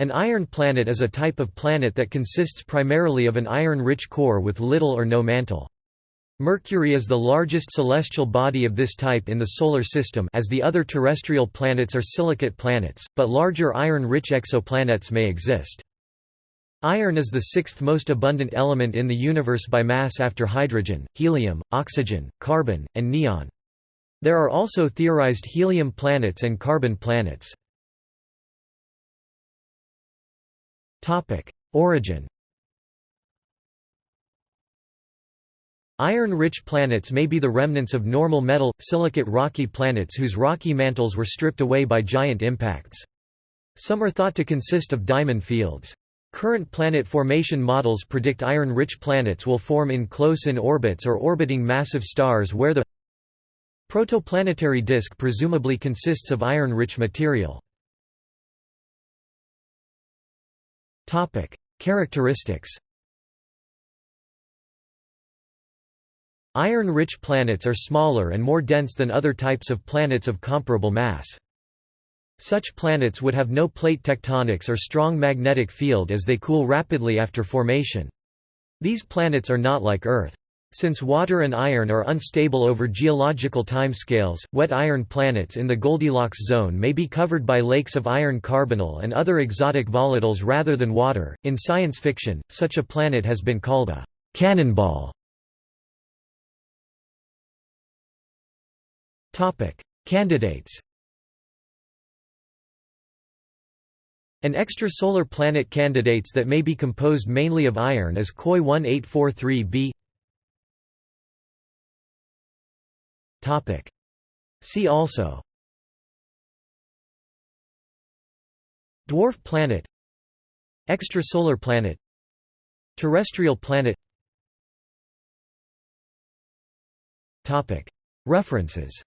An iron planet is a type of planet that consists primarily of an iron-rich core with little or no mantle. Mercury is the largest celestial body of this type in the Solar System as the other terrestrial planets are silicate planets, but larger iron-rich exoplanets may exist. Iron is the sixth most abundant element in the universe by mass after hydrogen, helium, oxygen, carbon, and neon. There are also theorized helium planets and carbon planets. Origin Iron-rich planets may be the remnants of normal metal, silicate rocky planets whose rocky mantles were stripped away by giant impacts. Some are thought to consist of diamond fields. Current planet formation models predict iron-rich planets will form in close-in orbits or orbiting massive stars where the protoplanetary disk presumably consists of iron-rich material. Topic: Characteristics. Iron-rich planets are smaller and more dense than other types of planets of comparable mass. Such planets would have no plate tectonics or strong magnetic field as they cool rapidly after formation. These planets are not like Earth. Since water and iron are unstable over geological timescales, wet iron planets in the Goldilocks zone may be covered by lakes of iron carbonyl and other exotic volatiles rather than water. In science fiction, such a planet has been called a cannonball. Topic: Candidates. An extrasolar planet candidates that may be composed mainly of iron is KOI 1843b Topic. See also. Dwarf planet. Extrasolar planet. Terrestrial planet. Topic. References